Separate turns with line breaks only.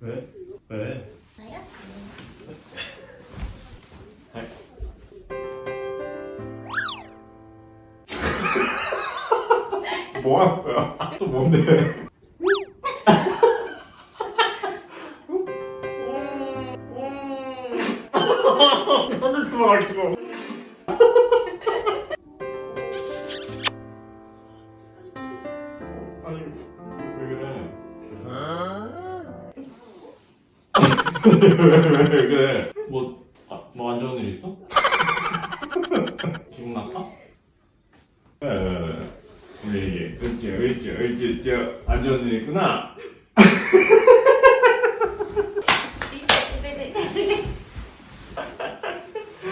왜? 왜?
나야?
뭐 하는 거야? 또 뭔데? 하늘 아 왜, 왜, 왜 그래? 뭐, 아, 뭐안 좋은 일 있어? 기분 나빠? 왜, 왜, 왜? 우리 얘기, 으쌰, 으쌰, 으쌰, 으쌰, 안 좋은 일 있구나?